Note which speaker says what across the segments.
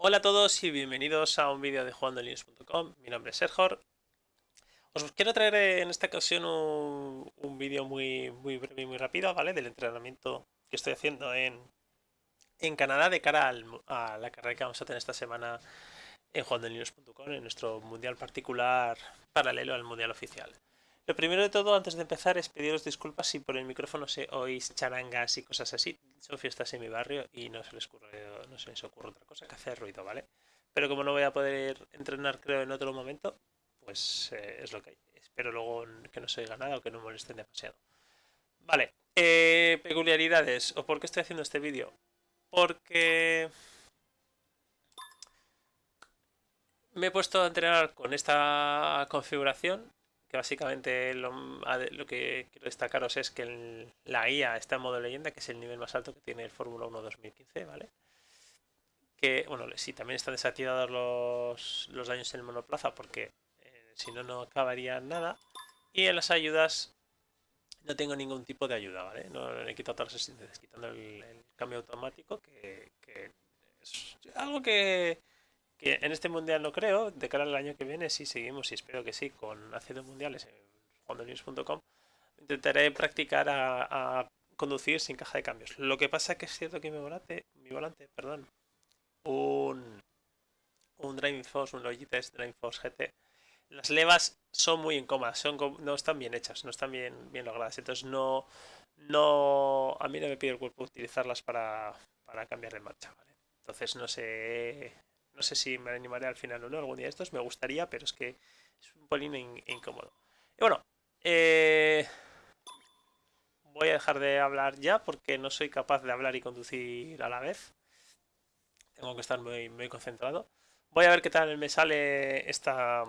Speaker 1: Hola a todos y bienvenidos a un vídeo de jugandolinux.com. Mi nombre es Sergor. Os quiero traer en esta ocasión un, vídeo muy, muy breve y muy rápido, ¿vale? Del entrenamiento que estoy haciendo en, en Canadá de cara a la carrera que vamos a tener esta semana en jugandolinux.com, en nuestro mundial particular paralelo al mundial oficial. Lo primero de todo, antes de empezar, es pediros disculpas si por el micrófono se oís charangas y cosas así. Son fiestas en mi barrio y no se les ocurre, no se les ocurre otra cosa que hacer ruido, ¿vale? Pero como no voy a poder entrenar, creo, en otro momento, pues eh, es lo que hay. Espero luego que no se oiga nada o que no molesten demasiado. Vale, eh, peculiaridades. ¿O por qué estoy haciendo este vídeo? Porque me he puesto a entrenar con esta configuración que básicamente lo, que quiero destacaros es que la IA está en modo leyenda, que es el nivel más alto que tiene el Fórmula 1 2015, ¿vale? Que, bueno, sí, también están desactivados los, los daños en el monoplaza porque eh, si no, no acabaría nada. Y en las ayudas no tengo ningún tipo de ayuda, ¿vale? No le he quitado todas las asistencias, quitando el, cambio automático, que, que es algo que que en este mundial no creo, de cara al año que viene si seguimos y espero que sí con haciendo mundiales en juandonews.com intentaré practicar a, conducir sin caja de cambios. Lo que pasa es que es cierto que mi volante, mi volante, perdón, un, un Driving Force, un Logitech Driving Force GT, las levas son muy incómodas, son, no están bien hechas, no están bien, bien logradas, entonces no, no, a mí no me pide el cuerpo utilizarlas para, para cambiar de marcha, ¿vale? Entonces no sé no sé si me animaré al final o no, algún día de estos me gustaría, pero es que es un polín incómodo. Y bueno, eh, voy a dejar de hablar ya porque no soy capaz de hablar y conducir a la vez. Tengo que estar muy, muy concentrado. Voy a ver qué tal me sale esta,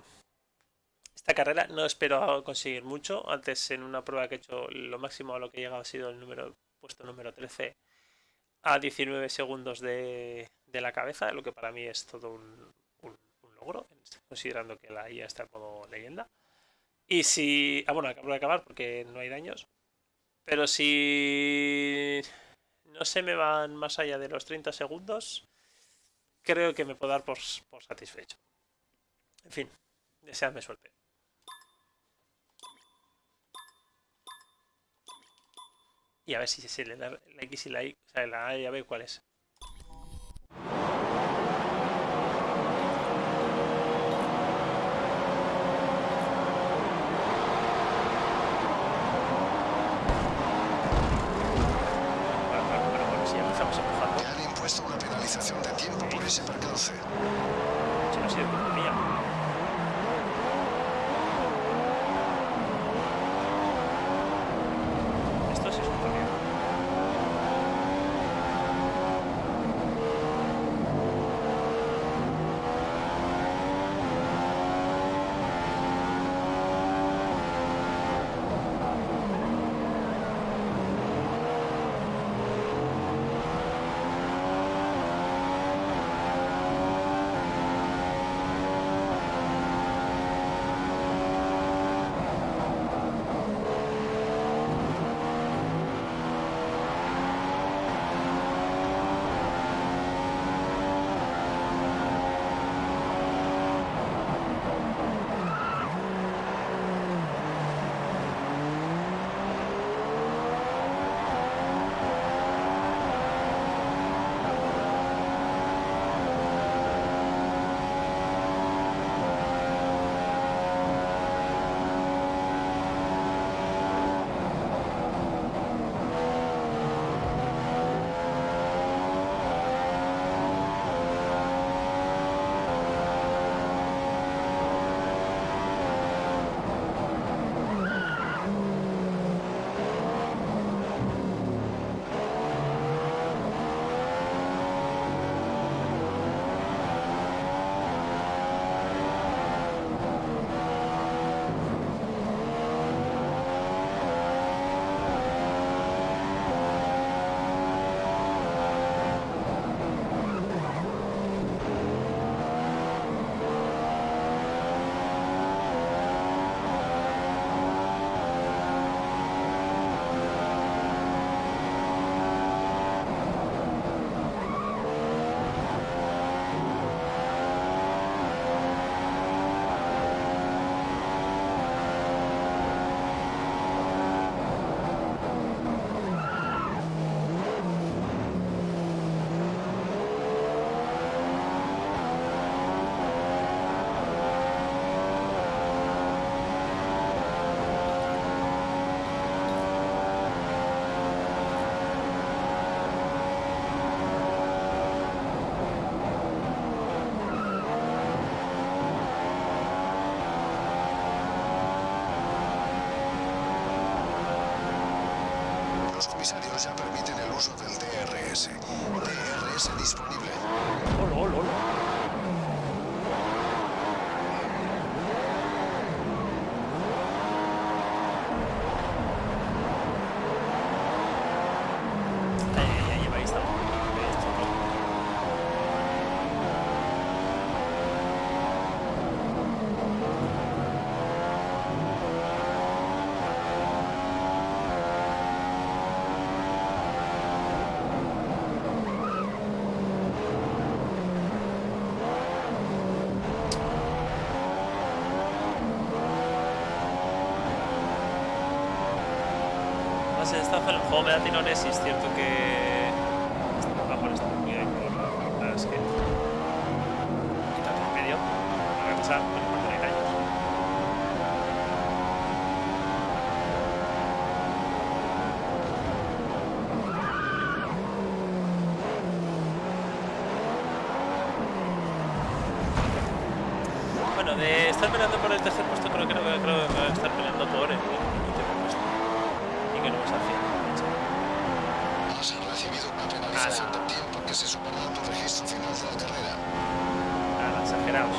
Speaker 1: esta carrera. No espero conseguir mucho. Antes en una prueba que he hecho lo máximo a lo que he llegado ha sido el número puesto número 13 a 19 segundos de, de la cabeza, lo que para mí es todo un, logro, considerando que la IA está en modo leyenda. Y si... Ah, bueno, acabo de acabar porque no hay daños. Pero si no se me van más allá de los 30 segundos, creo que me puedo dar por, por satisfecho. En fin, deseadme suerte. Y a ver si se le da la X y la Y, o sea, la A y a ver cuál es.
Speaker 2: Los comisarios ya permiten el uso del DRS. DRS disponible.
Speaker 1: Hola, hola, hola. Ay, ay, ay, ahí está. Ahí está. El juego me da tirones y es cierto que va por este cuidado por la verdad es que quítate en medio. Para pasar con cuando hay años. Bueno, de estar peleando por el tercer puesto creo que no creo que voy a estar peleando por el último puesto. Y que no me haciendo.
Speaker 2: Has recibido una penalización de tiempo que se sumará a tu registro final de la carrera.
Speaker 1: Nada, exagerados.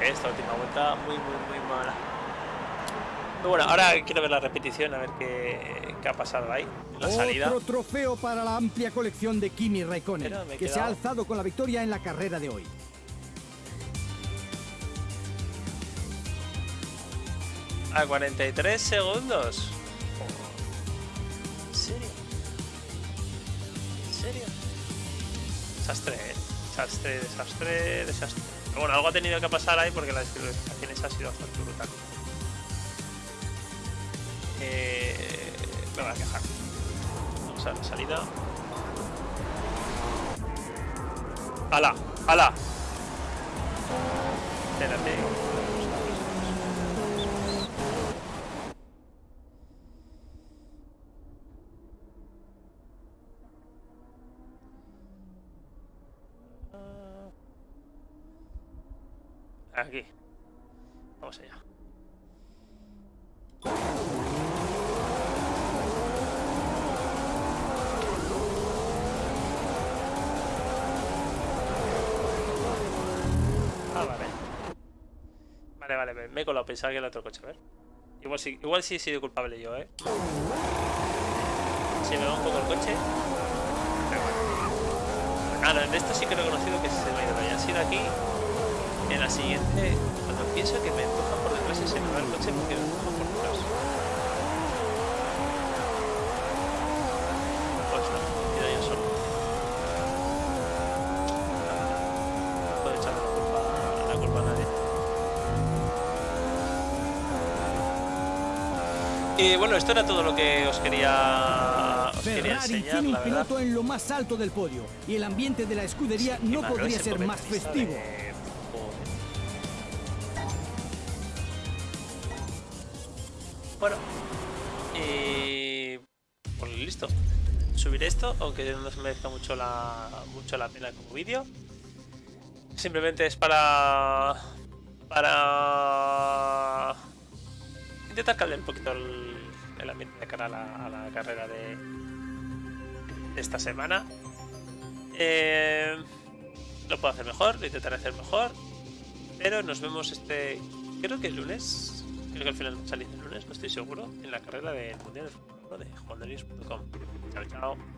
Speaker 1: Esta última vuelta muy, muy, muy mala. Bueno, ahora quiero ver la repetición, a ver qué, qué ha pasado ahí. La salida.
Speaker 3: Otro trofeo para la amplia colección de Kimi Raikkonen, que se ha alzado con la victoria en la carrera de hoy.
Speaker 1: A 43 segundos. ¿En serio? ¿En serio? Desastre, ¿eh? Desastre, desastre, desastre. Bueno, algo ha tenido que pasar ahí porque la descalificación esa ha sido bastante brutal. Eh, me voy a quejar. Vamos a la salida. ¡Hala! ¡Hala! Espérate. Aquí. Vamos allá. Vale, me- he colado. Pensaba que era otro coche, a ver. Igual sí, igual sí he sido culpable yo, ¿eh? Si me va un poco el coche. Pero bueno. No, en esto sí que he reconocido que se me ha ido. Ya ha sido aquí. En la siguiente, cuando pienso que me empujan por detrás y se me va el coche porque Y bueno, esto era todo lo que os quería, os quería enseñar,
Speaker 3: tiene un piloto en lo más alto del podio y el ambiente de la escudería
Speaker 1: Sí,
Speaker 3: no podría ser más festivo.
Speaker 1: de-. Bueno, y pues listo. Subiré esto, aunque no se merezca mucho la, mucho la pena como vídeo. Simplemente es para para intentar caldear un poquito el, ambiente de cara a la, carrera de, esta semana. Eh, lo puedo hacer mejor, lo intentaré hacer mejor. Pero nos vemos este. Creo que el lunes. Creo que al final salís el lunes, no estoy seguro. En la carrera del Mundial de Fórmula 1 de jugadores.com. Chao, chao.